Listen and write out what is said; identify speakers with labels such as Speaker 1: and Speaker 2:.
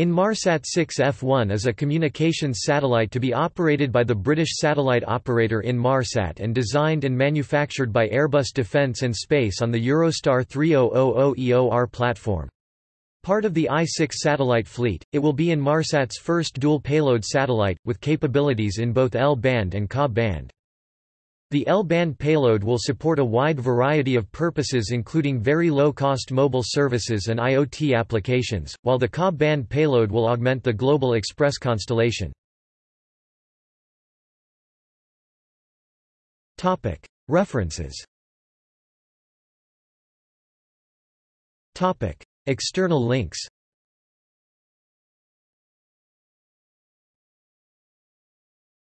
Speaker 1: Inmarsat 6F1 is a communications satellite to be operated by the British satellite operator Inmarsat and designed and manufactured by Airbus Defence and Space on the Eurostar 3000 EOR platform. Part of the I-6 satellite fleet, it will be Inmarsat's first dual-payload satellite, with capabilities in both L-band and Ka-band. The L-band payload will support a wide variety of purposes including very low-cost mobile services and IoT applications, while the Ka-band payload will augment the Global Xpress constellation. References. External links